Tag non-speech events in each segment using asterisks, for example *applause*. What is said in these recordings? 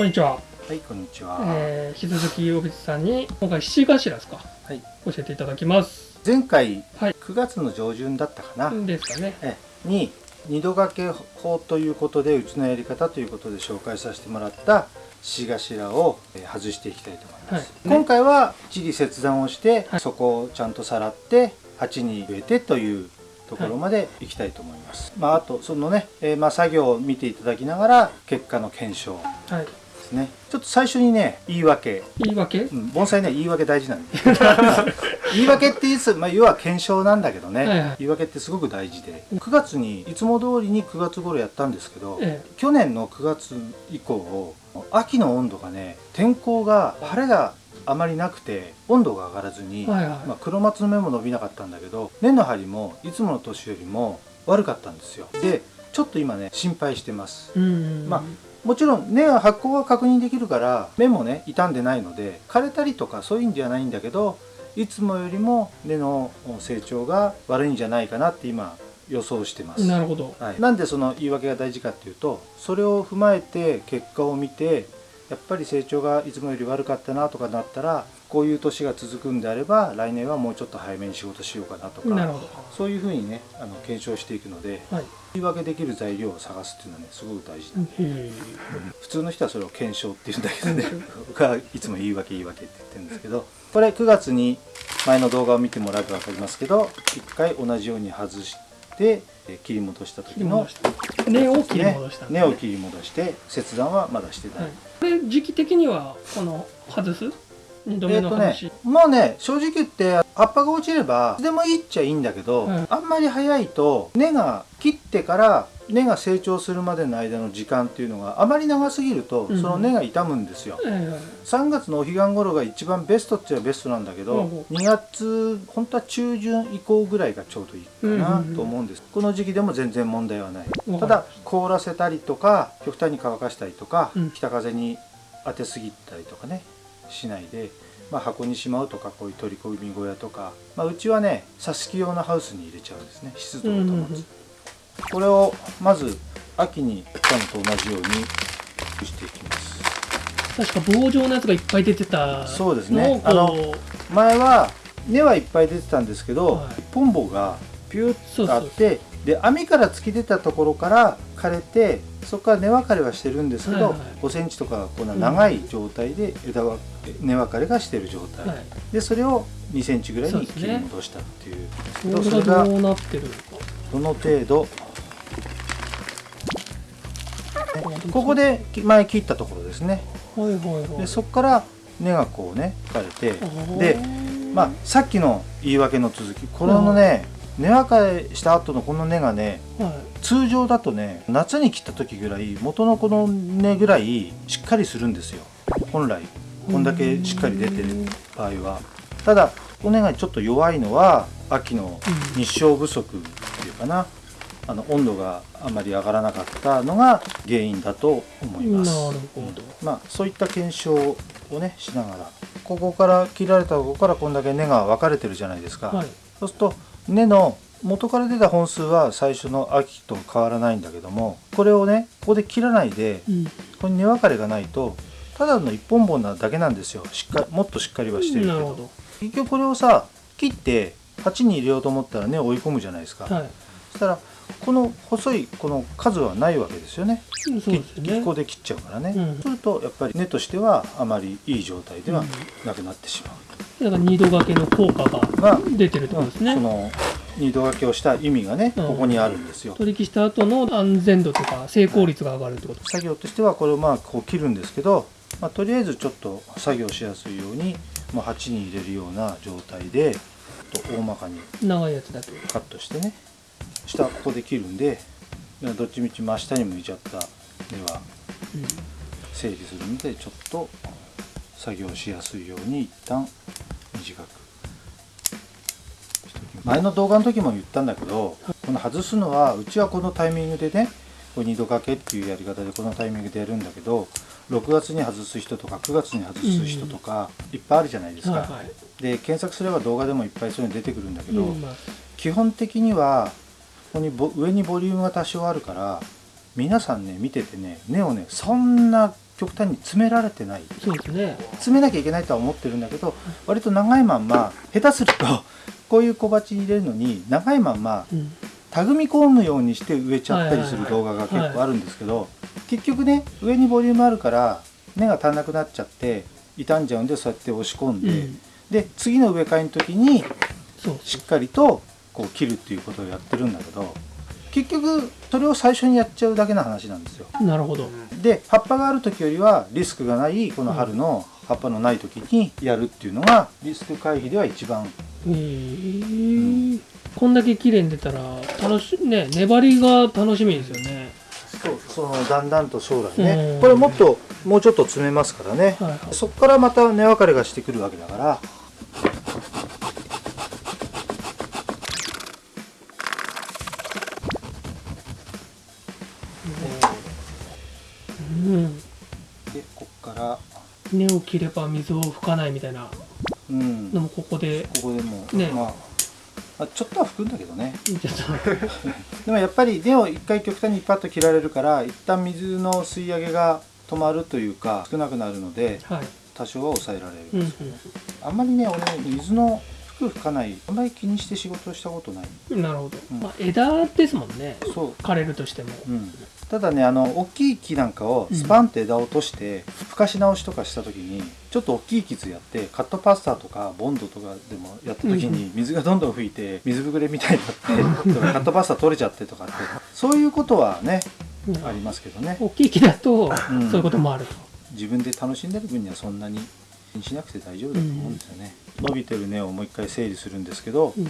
こんにちは。はい、こんにちは。えー、引き続き小渕さんに今回七頭ですか？はい。教えていただきます。前回、はい9月の上旬だったかな、ですかね。えに二度掛け法ということでうちのやり方ということで紹介させてもらった獅頭をえー外していきたいと思います、はい今回は一理切断をして、はいそこをちゃんとさらって鉢に植えてというところまでいきたいと思います、まああとそのね、えーまあ、作業を見ていただきながら結果の検証はい。ですね。ちょっと最初にね言い訳。言い訳？うん、盆栽ね言い訳大事なんで。*laughs* 言い訳って言いつつ、まあ、要は検証なんだけどね、はいはい。言い訳ってすごく大事で。9月にいつも通りに9月頃やったんですけど、え去年の9月以降秋の温度がね天候が晴れがあまりなくて温度が上がらずに、はいはい。まあ、黒松の芽も伸びなかったんだけど根の張りもいつもの年よりも悪かったんですよ。でちょっと今ね心配してます。え。うん。まあもちろん根は発酵が確認できるから芽もね傷んでないので枯れたりとかそういうんじゃないんだけどいつもよりも根の成長が悪いんじゃないかなって今予想してます。なるほど。はい、なんでその言い訳が大事かっていうとそれを踏まえて結果を見てやっぱり成長がいつもより悪かったなとかなったらこういう年が続くんであれば来年はもうちょっと早めに仕事しようかなとか。そういうふうにねあの検証していくのではい。言い訳できる材料を探すっていうのはねすごく大事なんでへ普通の人はそれを検証って言うんだけどね *laughs* 僕はいつも言い訳言い訳って言ってるんですけどこれ9月に前の動画を見てもらえば分かりますけど一回同じように外してえー切り戻した時の。根を切り戻した。根を切り戻して切断はまだしてない、はい。これ時期的にはこの外す？えっ、とね。もうね正直言って葉っぱが落ちればいつでもいいっちゃいいんだけど、はいあんまり早いと根が切ってから根が成長するまでの間の時間っていうのがあまり長すぎると、うん。その根が傷むんですよ、え3月のお彼岸頃が一番ベストっちゃベストなんだけど、うん。うん2月本当は中旬以降ぐらいがちょうどいいかなうんうんうんと思うん。です、この時期でも全然問題はない。え。ただ凍らせたりとか極端に乾かしたりとか、うん。北風に当てすぎたりとかねしないで、まあ、箱にしまうとかこういう取り込み小屋とか、まあ、うちはね挿し木用のハウスに入れちゃうんですね。湿度を保つ、うんうんうん。これをまず秋にやったのと同じようにしていきます。確か棒状のやつがいっぱい出てた。そうですね。あの前は根はいっぱい出てたんですけど、はい。一本棒がピュッとあってで網から突き出たところから枯れてそこから根分かれはしてるんですけど、はいはい。5センチとかこんな長い状態で枝は根分かれがしてる状態、はい。でそれを2センチぐらいに切り戻したっていう。これそれががどうなってるのか。どの程度。ここで前切ったところですね。はいはいはい。でそこから根がこうね枯れてででまあ、さっきの言い訳の続きこのね、根分かれした後のこの根がねはい。通常だとね夏に切った時ぐらい元のこの根ぐらいしっかりするんですよ。本来こんだけしっかり出てる場合は。ただこの根がちょっと弱いのは秋の日照不足っていうかな。あの温度があまり上がらなかったのが原因だと思います。なるほど。まあそういった検証をねしながら。ここから切られたところからこんだけ根が分かれてるじゃないですか、はい。そうすると根の元から出た本数は最初の秋と変わらないんだけどもこれをねここで切らないでうん。ここに根分かれがないとただの一本本なだけなんですよしっかりもっとしっかりはしてるけどなるほど。結局これをさ切って鉢に入れようと思ったら根を追い込むじゃないですか、はい。そしたらこの細いこの数はないわけですよねそうですよね。ここで切っちゃうからね、うんそうするとやっぱり根としてはあまりいい状態ではなくなってしまう、だから二度掛けの効果がが出てるってことですね。その二度掛けをした意味がね、うんここにあるんですよ取引した後の安全度とか成功率が上がるってこと。作業としてはこれをまあこう切るんですけど、まあ、とりあえずちょっと作業しやすいように、まあ、鉢に入れるような状態でと大まかに長いやつだけ。カットしてね下ここで切るんでどっちみち真下に向いちゃった根はうん。整理するのでちょっと作業しやすいように一旦短く前の動画の時も言ったんだけどこの外すのはうちはこのタイミングでねこう二度掛けっていうやり方でこのタイミングでやるんだけど6月に外す人とか9月に外す人とかいっぱいあるじゃないですか。で検索すれば動画でもいっぱいそういうの出てくるんだけど、基本的にはここにボ上にボリュームが多少あるから皆さんね見ててね根をねそんな極端に詰められてない。そうですね。詰めなきゃいけないとは思ってるんだけど割と長いまんま下手すると *laughs* こういう小鉢に入れるのに長いまんまうん。たぐみ込むようにして植えちゃったりする動画が結構あるんですけど結局ね上にボリュームあるから根が足んなくなっちゃって傷んじゃうんでそうやって押し込んで、うん。で次の植え替えの時にしっかりとこう切るっていうことをやってるんだけど結局それを最初にやっちゃうだけの話なんですよ。なるほど。で葉っぱがある時よりはリスクがないこの春の葉っぱのない時にやるっていうのがリスク回避では一番。へえこんだけ綺麗に出たら楽しね粘りが楽しみですよね。そうそのだんだんと将来ね、うん。これもっともうちょっと詰めますからね、はいはい。そこからまた根分かれがしてくるわけだから根を切れば水を吹かないみたいな。うん。のもここで。ここでも、ね。まあまあちょっとは吹くんだけどね。でもやっぱり根を一回極端にパッと切られるから一旦水の吸い上げが止まるというか少なくなるのではい。多少は抑えられる、うんうんあんまりね俺水の吹く吹かない。あんまり気にして仕事をしたことない。なるほど、うん。まあ、枝ですもんね。そう。枯れるとしても。うん、ただねあの大きい木なんかをスパンって枝を落として吹かし直しとかした時にちょっと大きい傷やってカットパスタとかボンドとかでもやった時に水がどんどん吹いて水ぶくれみたいになってとか *laughs* カットパスタ取れちゃってとかってそういうことはねうん。ありますけどね。大きい木だとうん。そういうこともあると、自分で楽しんでる分にはそんなに気にしなくて大丈夫だと思うんですよね、伸びてる根をもう一回整理するんですけど、うん。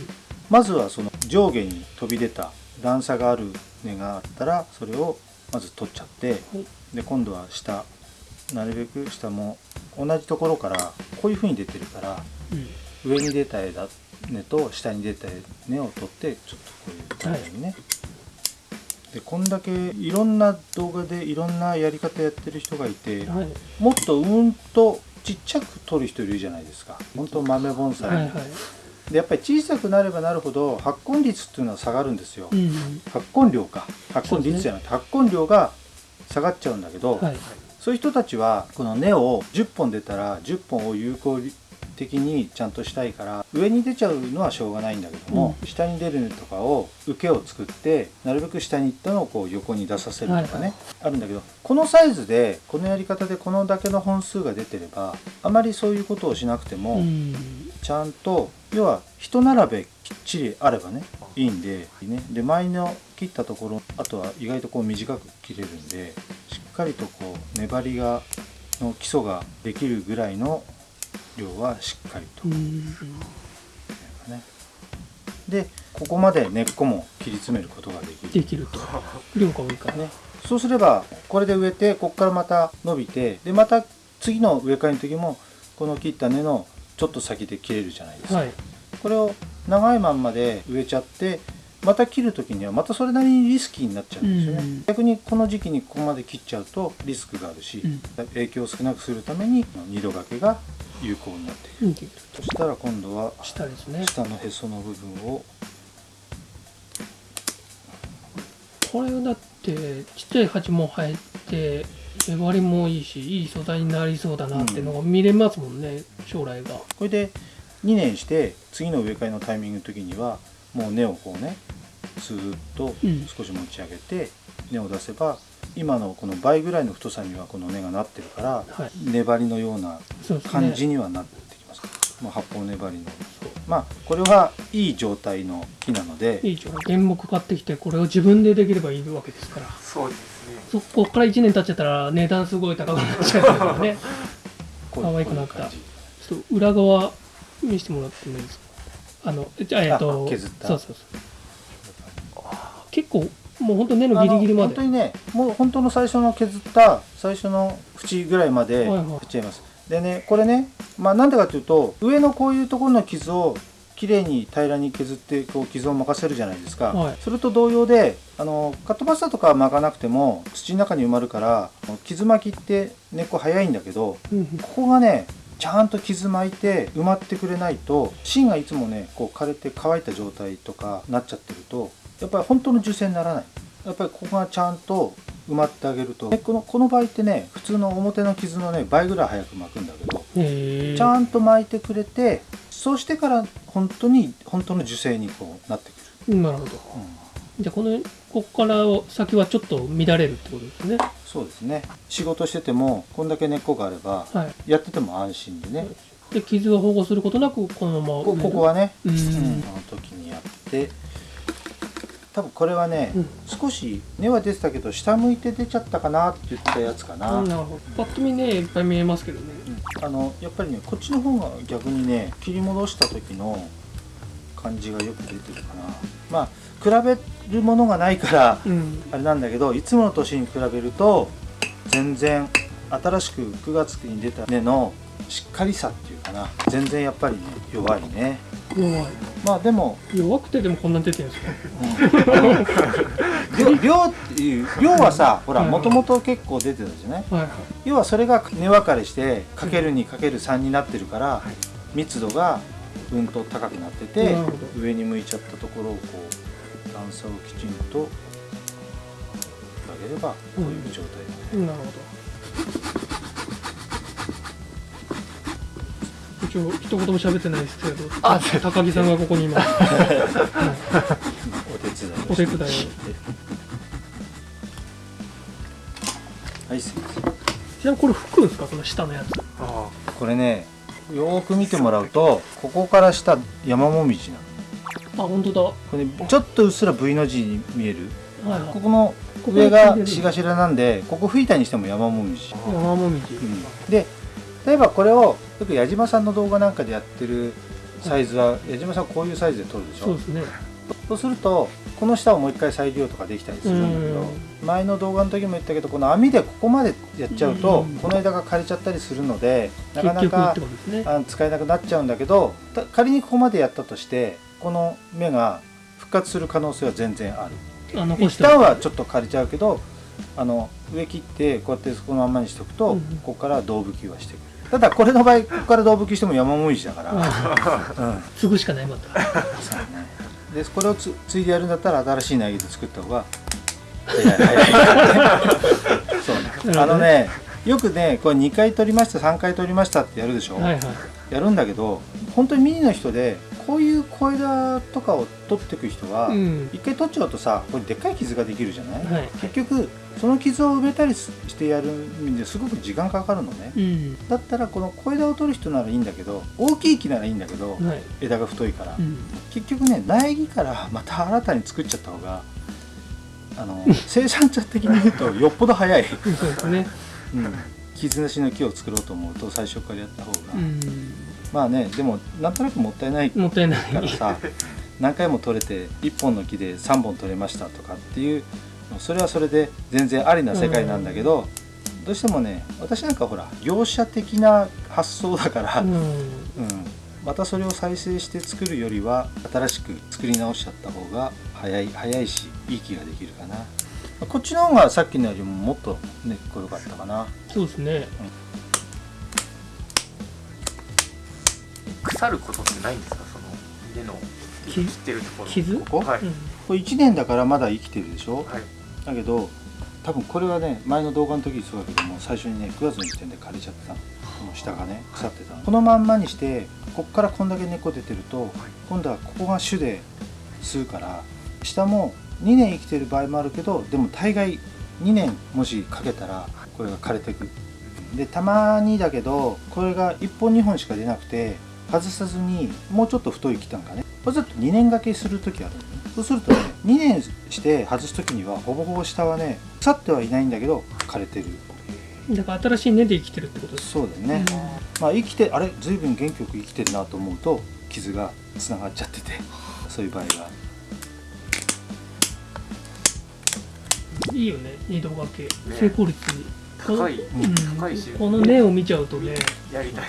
まずはその上下に飛び出た段差がある根があったらそれをまず取っちゃってはい。で今度は下なるべく下も同じところからこういう風に出てるからうん。上に出た枝根と下に出た根を取ってちょっとこういう感じにね、でこんだけいろんな動画でいろんなやり方やってる人がいてはい。もっとうんとちっちゃく取る人いるじゃないですか。本当豆盆栽、はいはいでやっぱり小さくなればなるほど発根率っていうのは下がるんですよ、うん発根量か。発根率じゃなくて発根量が下がっちゃうんだけど、はい。そういう人たちはこの根を10本出たら10本を有効的にちゃんとしたいから上に出ちゃうのはしょうがないんだけども、下に出る根とかを受けを作ってなるべく下に行ったのをこう横に出させるとかね、あるんだけどこのサイズでこのやり方でこのだけの本数が出てればあまりそういうことをしなくても、うん。ちゃんと要は一並べきっちりあればねいいんでね。で前の切ったところあとは意外とこう短く切れるんでしっかりとこう粘りがの基礎ができるぐらいの量はしっかりと。うん。ね。でここまで根っこも切り詰めることができる。できると。量が多いからね。そうすればこれで植えてここからまた伸びてでまた次の植え替えの時もこの切った根のちょっと先で切れるじゃないですか、はい。これを長いまんまで植えちゃってまた切る時にはまたそれなりにリスキーになっちゃうんですよね、うん。逆にこの時期にここまで切っちゃうとリスクがあるし、うん。影響を少なくするために二度掛けが有効になっている。うん。そしたら今度は下ですね。下のへその部分を。これだってちっちゃい鉢も生えて粘りもいいしいい素材になりそうだなっていうのが見れますもんね、将来が。これで2年して次の植え替えのタイミングの時にはもう根をこうねスーッとうん。少し持ち上げて根を出せば今のこの倍ぐらいの太さにはこの根がなってるからはい。粘りのような感じにはなってきます、まあ、発泡粘りの。まあこれはいい状態の木なのでいい状態。原木買ってきてこれを自分でできればいいわけですから。そうですね。そこから1年経っちゃったら値段すごい高くなっちゃうからね。*laughs* 可愛くなった。ちょっと裏側見せてもらってもいいですか？あのじゃあえっとあ削った。そうそうそう結構もうほんと根のギリギリまで。本当にねもう本当の最初の削った最初の縁ぐらいまではいはい。振っちゃいます、でねこれねまあなんでかというと上のこういうところの傷をきれいに平らに削ってこう傷を任せるじゃないですか、はい。それと同様であのカットバスターとかは巻かなくても土の中に埋まるから傷巻きって根っこ早いんだけどうんうん。ここがねちゃんと傷巻いて埋まってくれないと芯がいつもねこう枯れて乾いた状態とかなっちゃってるとやっぱり本当の受精にならない。やっぱりここがちゃんと埋まってあげると。でこのこの場合ってね普通の表の傷のね倍ぐらい早く巻くんだけどちゃんと巻いてくれてそうしてから本当に本当の受精にこうなってくる、なるほど。じゃあこのここから先はちょっと乱れるってことですね。そうですね。仕事しててもこんだけ根っこがあればはい。やってても安心でね。で傷を保護することなくこのままこここはね、うん。うん、この時にやって多分これはね、うん。少し根は出てたけど下向いて出ちゃったかなって言ったやつかな、あなるほど。パッと見ねいっぱい見えますけどね。あのやっぱりねこっちの方が逆にね切り戻した時の感じがよく出てるかな。まあ比べるものがないからうん。あれなんだけどいつもの年に比べると全然新しく9月に出た根のしっかりさっていうかな。全然やっぱりね弱いね弱い。まあでも弱くてでもこんなに出てるんですか量 *laughs* 量っていう量はさほらはい。もともと結構出てたじゃない？はいはい。要はそれが根分かれしてかける2かける3になってるから密度がうんと高くなってて上に向いちゃったところをこう段差をきちんとあげればこういう状態なるほど一応一言も喋ってないですけどあ高木さんがここにいます、は *laughs* お手伝いお手伝いを。はいすいません。い、ちなみにこれ吹くんですか？この下のやつ。あこれねよーく見てもらうとここから下山もみじなの。あ本当だ。これ、ね、ちょっとうっすら V の字に見える。はいはい。ここの上がし頭なんでここ吹いたにしても山もみじ、山もみじ、うん。で例えばこれをよく矢島さんの動画なんかでやってるサイズは矢島さんこういうサイズで撮るでしょ？そうですね。そうするとこの下をもう一回再利用とかできたりするんだけどう前の動画の時も言ったけどこの網でここまでやっちゃうとうん。この枝が枯れちゃったりするのでなかなかね。あの使えなくなっちゃうんだけどた仮にここまでやったとしてこの芽が復活する可能性は全然ある。あ残して一旦はちょっと枯れちゃうけどあの上切ってこうやってこのまんまにしておくと、うん。ここから胴吹きはしてくるただこれの場合ここから胴吹きしても山もみじだから、あうん。継ぐしかないまた。そうね。でこれをつついでやるんだったら新しい苗木で作った方が。そうあのねよくねこれ2回取りました3回取りましたってやるでしょ、はいはい。やるんだけど本当にミニの人でこういう小枝とかを取っていく人は、うん。一回取っちゃうとさこれでっかい傷ができるじゃない、はい。結局その傷を埋めたりしてやるんですごく時間かかるのね、うん。だったらこの小枝を取る人ならいいんだけど大きい木ならいいんだけど、はい。枝が太いから、うん。結局ね苗木からまた新たに作っちゃった方があの生産者的に言うとよっぽど早い、そうですね。うん、傷なしの木を作ろうと思うと最初からやった方が、うん。まあねでもなんとなくもったいないもったいない。からさ何回も取れて1本の木で3本取れましたとかっていうそれはそれで全然ありな世界なんだけど、どうしてもね私なんかほら業者的な発想だから、うん。うん。またそれを再生して作るよりは新しく作り直しちゃった方が早い早いしいい気ができるかな。こっちの方がさっきのよりももっとねこよかったかな。そうですね。腐ることってないんですか？その根のき切ってるところ。傷？ここ？はい、うん。これ1年だからまだ生きてるでしょ？はいだけど多分これはね前の動画の時にそうだけども最初にね9月の時点で枯れちゃってた。のこの下がね腐ってたの。このまんまにしてこっからこんだけ根っこ出てると今度はここが種で吸うから下も2年生きてる場合もあるけどでも大概2年もしかけたらこれが枯れていく。でたまにだけどこれが1本2本しか出なくて外さずにもうちょっと太い木なんかね。そうすると2年掛けする時あるそうするとね2年して外す時にはほぼほぼ下はね腐ってはいないんだけど枯れてる。だから新しい根で生きてるってことです。そうだよね、まあ生きてあれ随分元気よく生きてるなと思うと傷がつながっちゃってて *laughs* そういう場合がいいよね二度掛け、ね。成功率。高い。うん。高いしこの根を見ちゃうとね。やりたい。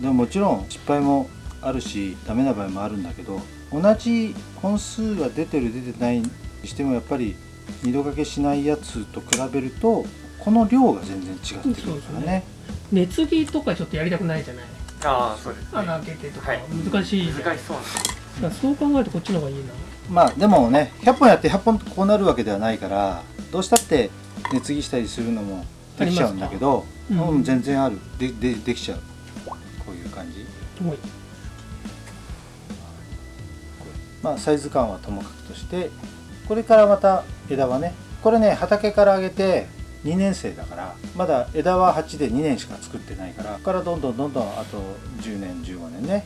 でももちろん失敗もあるしダメな場合もあるんだけど同じ本数が出てる出てないにしてもやっぱり二度掛けしないやつと比べるとこの量が全然違ってくるからね。根継ぎとかちょっとやりたくないじゃない。ああそうですね。穴開けてとかはい。難しい難しそうなんですそう考えるとこっちの方がいいな。まあでもね100本やって100本こうなるわけではないからどうしたって根継ぎしたりするのもできちゃうんだけど、うん全然ある。ででできちゃう。こういう感じまあサイズ感はともかくとしてこれからまた枝はねこれね畑から上げて2年生だからまだ枝は8で2年しか作ってないからここからどんどんどんどんあと10年15年ね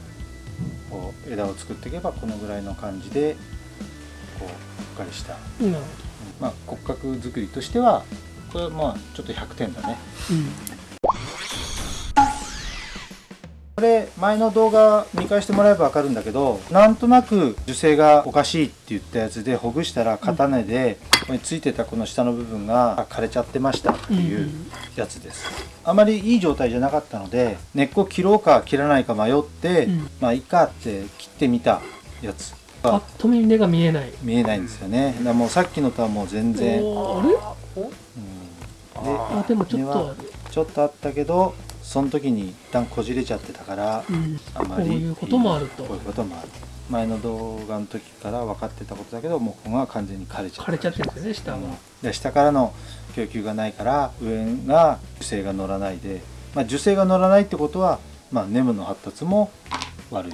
こう枝を作っていけばこのぐらいの感じでこうふっかりした、まあ、骨格作りとしてはこれはまあちょっと100点だね。どうんこれ前の動画見返してもらえば分かるんだけどなんとなく樹勢がおかしいって言ったやつでほぐしたら片根でここについてたこの下の部分が枯れちゃってましたっていうやつです。あまりいい状態じゃなかったので根っこ切ろうか切らないか迷って、うん。まあいいかって切ってみたやつ。パッと見根が見えない。見えないんですよね。だもうさっきのとはもう全然、あれ？おであでもちょっとちょっとあったけどその時に一旦こじれちゃってたから、うん。あまりこういうこともあると。こういうこともある。前の動画の時から分かってたことだけどもうここが完全に枯れちゃった。枯れちゃってるんですよね下が、うん。で下からの供給がないから上が樹勢が乗らないで、まあ、樹勢が乗らないってことは、まあ、ネムの発達も悪い。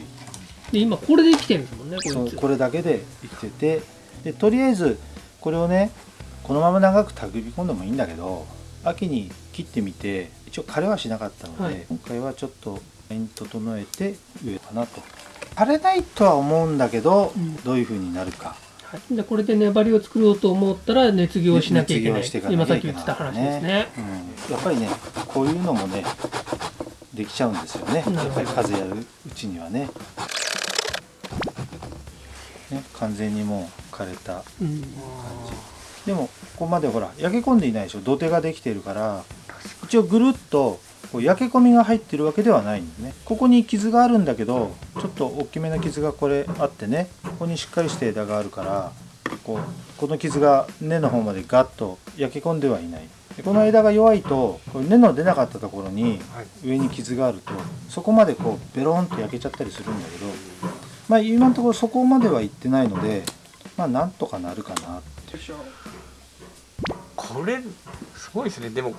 で今これで生きてるんですもんねここれだけで生きてて。でとりあえずこれをねこのまま長く手繰り込んでもいいんだけど秋に切ってみて一応枯れはしなかったので、はい。今回はちょっと整えて植えかなと。枯れないとは思うんだけど、うん。どういう風になるか。はい、でこれで粘りを作ろうと思ったら熱業しなきゃいけない。今さっき言ってた話ですね。うん、やっぱりねこういうのもねできちゃうんですよね。やっぱり風やるうちにはね。ね完全にもう枯れたうんでもここまでほら焼け込んでいないでしょ。土手ができてるから一応ぐるっとこう焼け込みが入ってるわけではないんでね。ここに傷があるんだけどちょっと大きめな傷がこれあってねここにしっかりした枝があるからこうこの傷が根の方までガッと焼け込んではいない。でこの枝が弱いと根の出なかったところに上に傷があるとそこまでこうベロンと焼けちゃったりするんだけどまあ今のところそこまではいってないのでまあなんとかなるかなっていうこれすごいですね。でもこ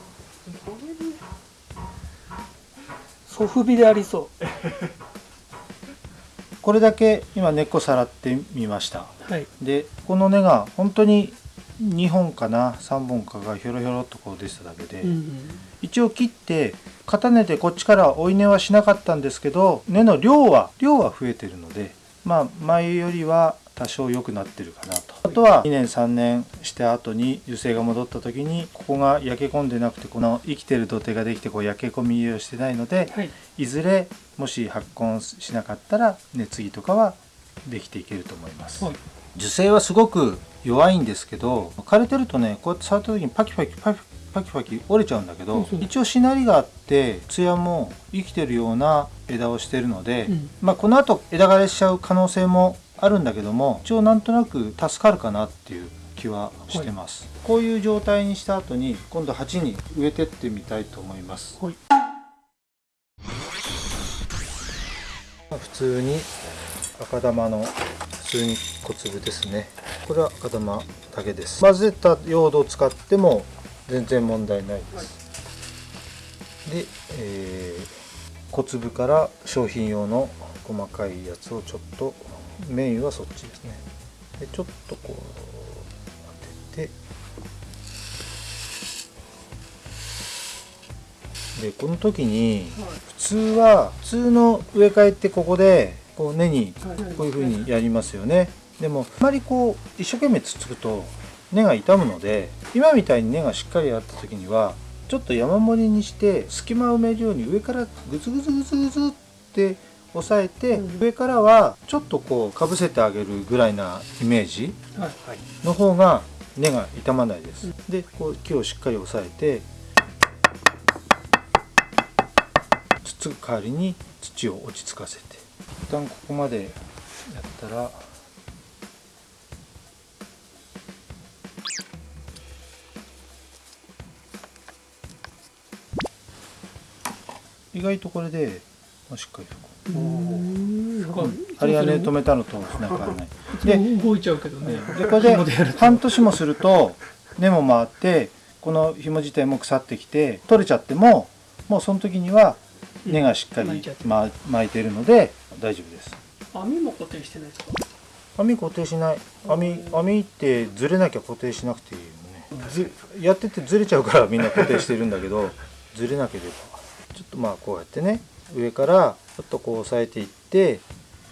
れでソフビでありそこれだけ今根っこさらってみました。うはい。でこの根が本当に2本かな3本かがひょろひょろっとこう出てただけで、うんうん。一応切って片根でこっちから追い根はしなかったんですけど根の量は量は増えてるのでまあ前よりは多少良くなってるかなと。あとは2年3年した後に樹勢が戻った時にここが焼け込んでなくてこの生きてる土手ができてこう焼け込みをしてないのではい。いずれもし発根しなかったら根継ぎとかはできていけると思います、はい。樹勢はすごく弱いんですけど枯れてるとねこうやって触った時にパキパキパキパキパキ折れちゃうんだけど、うん一応しなりがあって艶も生きてるような枝をしてるので、うん。まあこの後枝枯れしちゃう可能性もあるんだけども一応なんとなく助かるかなっていう気はしてます、こういう状態にした後に今度鉢に植えてってみたいと思います。はい。まあ普通に赤玉の普通に小粒ですね。これは赤玉だけです。混ぜた用土を使っても全然問題ないです、で、えー小粒から商品用の細かいやつをちょっとメインはそっちですね。でちょっとこう当てて。でこの時に普通は普通の植え替えってここでこう根にこういう風にやりますよね。でもあまりこう一生懸命つっつくと根が傷むので今みたいに根がしっかりあった時にはちょっと山盛りにして隙間を埋めるように上からグツグツグツグツって押さえて、うん。上からはちょっとこうかぶせてあげるぐらいなイメージの方が根が傷まないです、でこう木をしっかり押さえてつっつく代わりに土を落ち着かせて。一旦ここまでやったら意外とこれで、まあ、しっかりとあれはね止めたのとなんかない。いつも動いちゃうけどね。でこれで半年もすると根も回ってこの紐自体も腐ってきて取れちゃってももうその時には根がしっかり巻いてま巻いてるので大丈夫です。網も固定してないですか？網固定しない。網網ってずれなきゃ固定しなくていいよね。ずやっててずれちゃうからみんな固定してるんだけどずれなければ。ちょっとまあこうやってね上からちょっとこう押さえていって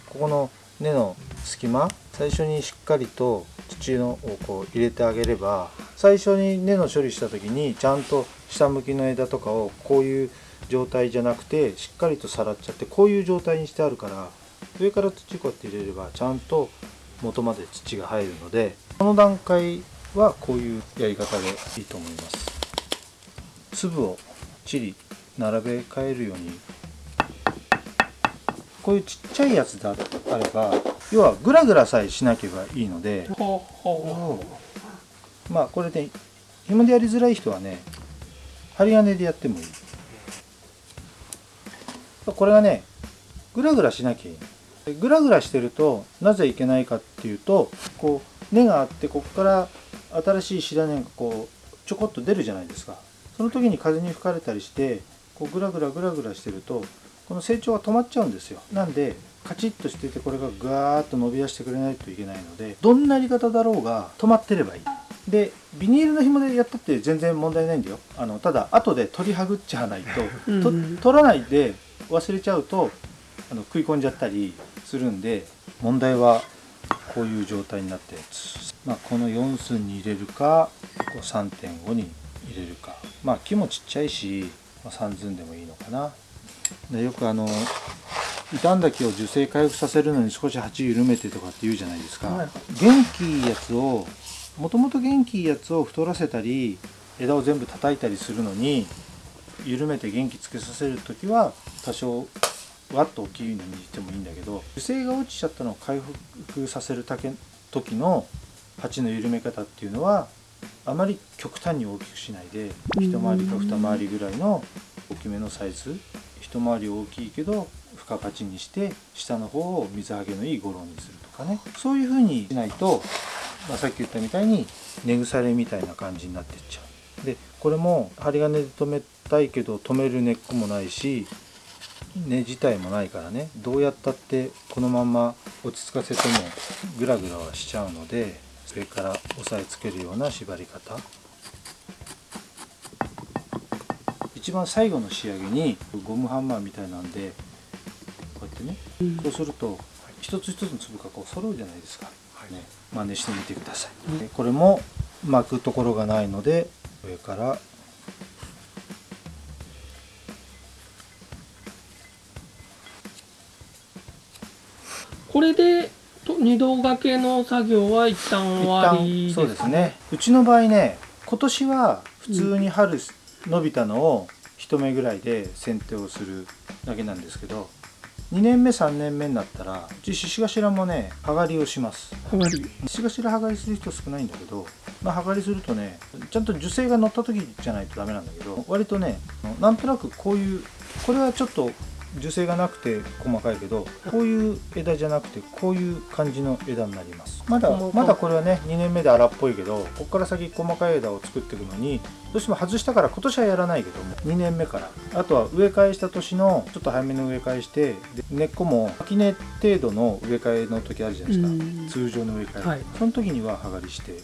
ここの根の隙間最初にしっかりと土のをこう入れてあげれば最初に根の処理した時にちゃんと下向きの枝とかをこういう状態じゃなくてしっかりとさらっちゃってこういう状態にしてあるから上から土こうやって入れればちゃんと元まで土が入るのでこの段階はこういうやり方でいいと思います。粒をちり並べ替えるようにこういうちっちゃいやつであれば要はグラグラさえしなければいいのでほうほまあこれで紐でやりづらい人はね針金でやってもいい。これがねグラグラしなきゃいいの。グラグラしてるとなぜいけないかっていうとこう根があってここから新しい白根がこうちょこっと出るじゃないですか。その時に風に吹かれたりしてこうグラグラグラグラしてるとこの成長が止まっちゃうんですよ。なんでカチッとしててこれがガーッと伸び出してくれないといけないのでどんなやり方だろうが止まってればいい。でビニールの紐でやったって全然問題ないんだよ。あのただ後で取りはぐっちゃわないと *laughs* と取らないで忘れちゃうとあの食い込んじゃったりするんで問題はこういう状態になったやつ、まあ、この4寸に入れるかこう3.5に入れるか。まあ木もちっちゃいし、まあ、3寸でもいいのかなでよくあの傷んだ木を樹勢回復させるのに少し鉢緩めてとかって言うじゃないですか、はい。元気いいやつをもともと元気いいやつを太らせたり枝を全部叩いたりするのに緩めて元気つけさせる時は多少わっと大きいのにしてもいいんだけど樹勢が落ちちゃったのを回復させる時の鉢の緩め方っていうのはあまり極端に大きくしないでうん一回りか二回りぐらいの大きめのサイズ一回り大きいけど深鉢にして下の方を水はけのいいゴロにするとかね。そういう風にしないと、まあ、さっき言ったみたいに根腐れみたいな感じになってっちゃう。でこれも針金で留めたいけど留める根っこもないし根自体もないからね。どうやったってこのまま落ち着かせてもグラグラはしちゃうのでそれから押さえつけるような縛り方。一番最後の仕上げにゴムハンマーみたいなんでこうやってねうん。そうすると一つ一つの粒がこう揃うじゃないですか、ね、真似してみてください、でこれも巻くところがないので上から。これでと二度掛けの作業は一旦終わりそうですね。うちの場合ね今年は普通に春伸びたのを一目ぐらいで剪定をするだけなんですけど2年目3年目になったらうち獅子頭もね剥がりをします。はがり。獅子頭剥がりする人少ないんだけど、まあ、剥がりするとねちゃんと樹勢が乗った時じゃないとダメなんだけど割とねなんとなくこういうこれはちょっと樹勢がなくて細かいけどこういう枝じゃなくてこういう感じの枝になります。まだまだこれはね2年目で荒っぽいけどここから先細かい枝を作っていくのにどうしても外したから今年はやらないけども2年目から。あとは植え替えした年のちょっと早めの植え替えしてで根っこも秋根程度の植え替えの時あるじゃないですか。うん。通常の植え替え、はい。その時には剥がりしてやっ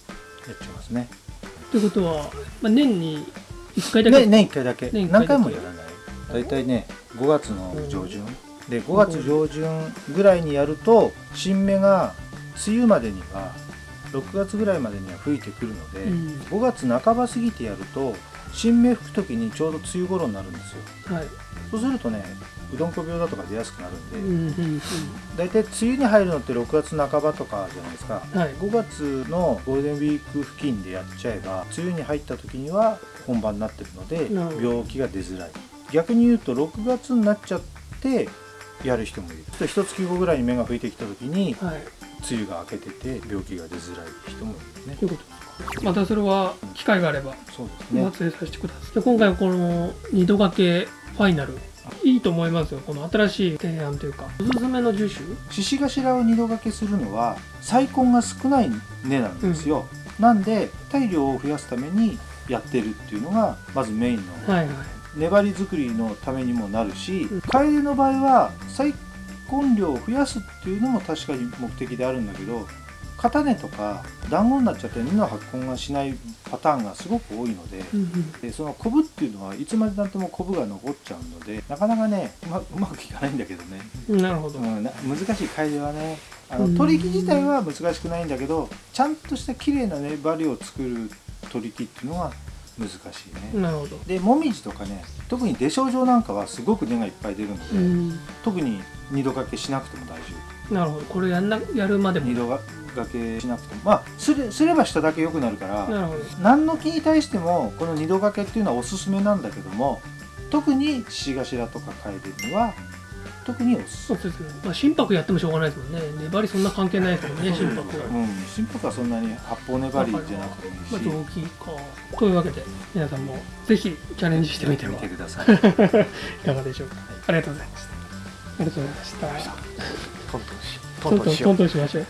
ちゃいますね。ということは、まあ、年に1回だけ、ね年1回だけ。年一回だけ。何回もやらない大体ね5月の上旬。で5月上旬ぐらいにやると新芽が梅雨までには6月ぐらいまでには吹いてくるので、うん。5月半ば過ぎてやると新芽吹く時にちょうど梅雨頃になるんですよ。はい。そうするとねうどんこ病だとか出やすくなるんで、うん大体梅雨に入るのって6月半ばとかじゃないですか、はい。5月のゴールデンウィーク付近でやっちゃえば梅雨に入った時には本番になってるので病気が出づらい逆に言うと6月になっちゃってやる人もいる。一月後ぐらいに芽が吹いてきた時にはい。梅雨が明けてて病気が出づらい人もいるね。ということですか。またそれは機会があればそうですおね撮影させてください。で今回この二度掛けファイナル。いいと思いますよ。この新しい提案というか。おすすめの樹種獅子頭を二度掛けするのは細根が少ない根なんですよ、なんで体量を増やすためにやってるっていうのがまずメインのはいはい粘り作りのためにもなるしうん楓の場合は再根量を増やすっていうのも確かに目的であるんだけど片根とか団子になっちゃって根の発根がしないパターンがすごく多いのでうんうん。でそのコブっていうのはいつまでたってもコブが残っちゃうのでなかなかねうまうまくいかないんだけどね、なるほど、うん、な難しい楓はねあうん。の取り木自体は難しくないんだけどちゃんとした綺麗な粘りを作る取り木っていうのは難しいね。なるほど。でもみじとかね特に出症状なんかはすごく根がいっぱい出るので、うん。特に二度掛けしなくても大丈なるほど。これやんなやるまでも。夫二度掛けしなくても。まあすれすればしただけ良くなるからなるほど。何の木に対してもこの二度掛けっていうのはおすすめなんだけども特に獅子頭とか楓には特におすそうですね、まあ、心拍やってもしょうがないですもんね。粘りそんな関係ないですもんね心拍は。うん。心拍はそんなに八方粘りじゃなくていいし。大きいか。というわけで皆さんもぜひチャレンジしてみて見はいてください。*laughs* かがでしょうか。ありがとうございました。ありがとうございました。トントントントンしましょう